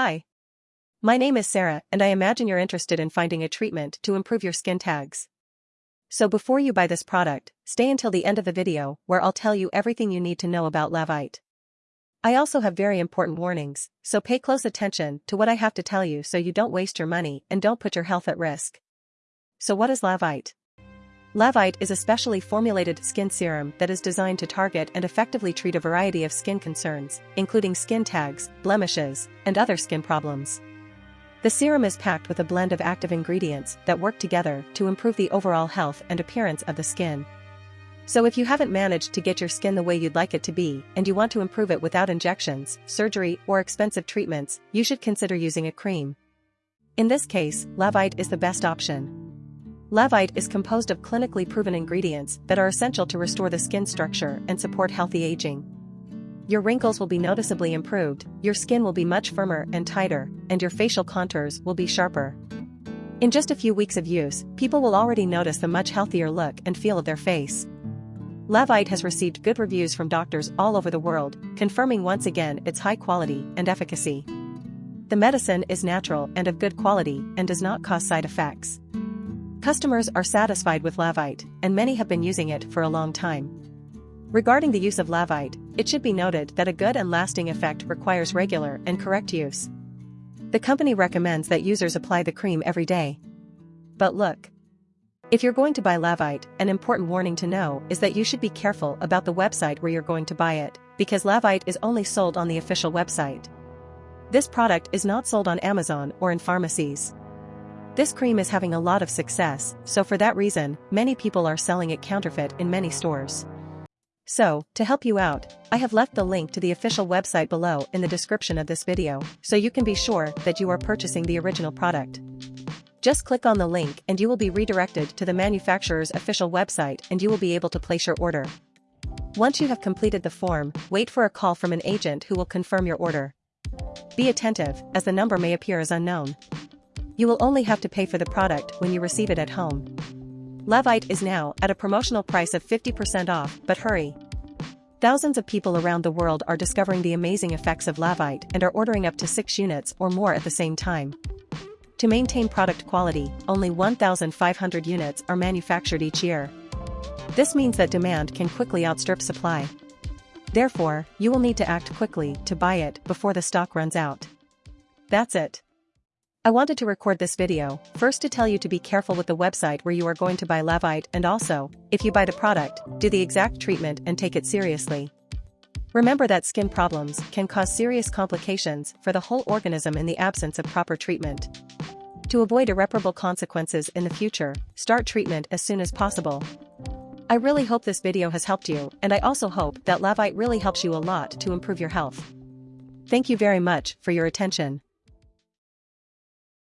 Hi. My name is Sarah and I imagine you're interested in finding a treatment to improve your skin tags. So before you buy this product, stay until the end of the video where I'll tell you everything you need to know about Lavite. I also have very important warnings, so pay close attention to what I have to tell you so you don't waste your money and don't put your health at risk. So what is Lavite? Lavite is a specially formulated skin serum that is designed to target and effectively treat a variety of skin concerns, including skin tags, blemishes, and other skin problems. The serum is packed with a blend of active ingredients that work together to improve the overall health and appearance of the skin. So if you haven't managed to get your skin the way you'd like it to be and you want to improve it without injections, surgery, or expensive treatments, you should consider using a cream. In this case, Lavite is the best option. Lavite is composed of clinically proven ingredients that are essential to restore the skin structure and support healthy aging. Your wrinkles will be noticeably improved, your skin will be much firmer and tighter, and your facial contours will be sharper. In just a few weeks of use, people will already notice the much healthier look and feel of their face. Lavite has received good reviews from doctors all over the world, confirming once again its high quality and efficacy. The medicine is natural and of good quality and does not cause side effects. Customers are satisfied with Lavite, and many have been using it for a long time. Regarding the use of Lavite, it should be noted that a good and lasting effect requires regular and correct use. The company recommends that users apply the cream every day. But look. If you're going to buy Lavite, an important warning to know is that you should be careful about the website where you're going to buy it, because Lavite is only sold on the official website. This product is not sold on Amazon or in pharmacies. This cream is having a lot of success, so for that reason, many people are selling it counterfeit in many stores. So, to help you out, I have left the link to the official website below in the description of this video, so you can be sure that you are purchasing the original product. Just click on the link and you will be redirected to the manufacturer's official website and you will be able to place your order. Once you have completed the form, wait for a call from an agent who will confirm your order. Be attentive, as the number may appear as unknown. You will only have to pay for the product when you receive it at home. Lavite is now at a promotional price of 50% off, but hurry. Thousands of people around the world are discovering the amazing effects of Lavite and are ordering up to 6 units or more at the same time. To maintain product quality, only 1,500 units are manufactured each year. This means that demand can quickly outstrip supply. Therefore, you will need to act quickly to buy it before the stock runs out. That's it. I wanted to record this video, first to tell you to be careful with the website where you are going to buy Lavite and also, if you buy the product, do the exact treatment and take it seriously. Remember that skin problems can cause serious complications for the whole organism in the absence of proper treatment. To avoid irreparable consequences in the future, start treatment as soon as possible. I really hope this video has helped you and I also hope that Lavite really helps you a lot to improve your health. Thank you very much for your attention.